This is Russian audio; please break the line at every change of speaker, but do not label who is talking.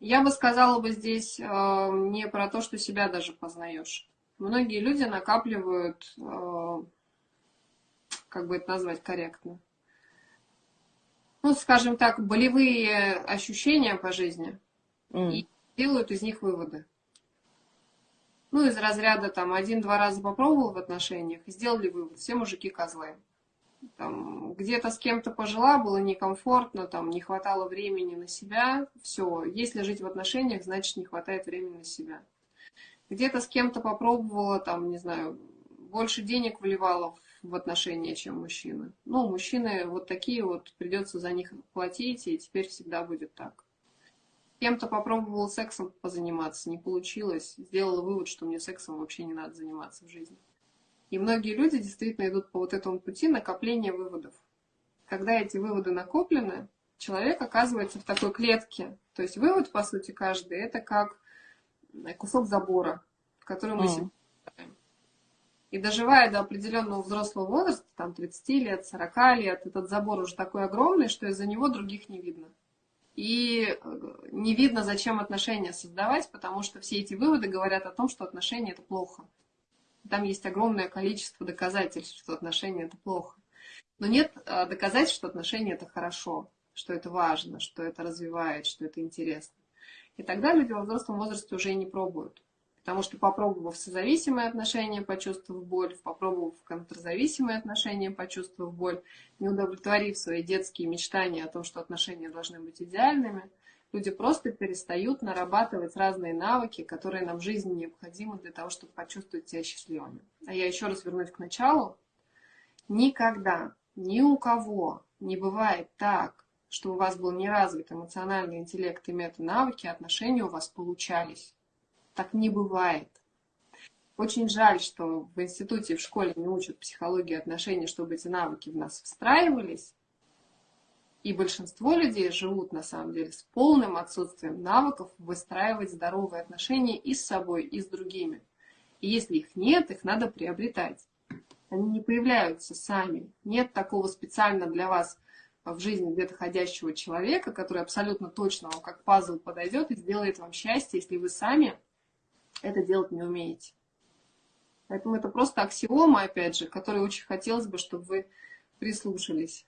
Я бы сказала бы здесь э, не про то, что себя даже познаешь. Многие люди накапливают, э, как бы это назвать корректно, ну, скажем так, болевые ощущения по жизни mm. и делают из них выводы. Ну, из разряда там один-два раза попробовал в отношениях и сделали вывод, все мужики козлы. Там, где-то с кем-то пожила, было некомфортно, там, не хватало времени на себя, все. Если жить в отношениях, значит, не хватает времени на себя. Где-то с кем-то попробовала, там, не знаю, больше денег вливала в отношения, чем мужчина. Ну, мужчины вот такие вот, придется за них платить, и теперь всегда будет так. Кем-то попробовал сексом позаниматься, не получилось, сделала вывод, что мне сексом вообще не надо заниматься в жизни. И многие люди действительно идут по вот этому пути накопления выводов. Когда эти выводы накоплены, человек оказывается в такой клетке. То есть вывод, по сути, каждый, это как кусок забора, в который мы mm. себе и доживая до определенного взрослого возраста, там 30 лет, 40 лет, этот забор уже такой огромный, что из-за него других не видно. И э, не видно, зачем отношения создавать, потому что все эти выводы говорят о том, что отношения это плохо. Там есть огромное количество доказательств, что отношения это плохо. Но нет э, доказательств, что отношения это хорошо, что это важно, что это развивает, что это интересно. И тогда люди во взрослом возрасте уже и не пробуют. Потому что попробовав созависимые отношения, почувствовав боль, попробовав контрзависимые отношения, почувствовав боль, не удовлетворив свои детские мечтания о том, что отношения должны быть идеальными, люди просто перестают нарабатывать разные навыки, которые нам в жизни необходимы для того, чтобы почувствовать себя счастливыми. А я еще раз вернусь к началу. Никогда, ни у кого не бывает так, что у вас был неразвит эмоциональный интеллект и мета-навыки, отношения у вас получались. Так не бывает. Очень жаль, что в институте, в школе не учат психологии отношений, чтобы эти навыки в нас встраивались. И большинство людей живут, на самом деле, с полным отсутствием навыков выстраивать здоровые отношения и с собой, и с другими. И если их нет, их надо приобретать. Они не появляются сами. Нет такого специально для вас в жизни где-то ходящего человека, который абсолютно точно вам как пазл подойдет и сделает вам счастье, если вы сами это делать не умеете. Поэтому это просто аксиома, опять же, которой очень хотелось бы, чтобы вы прислушались.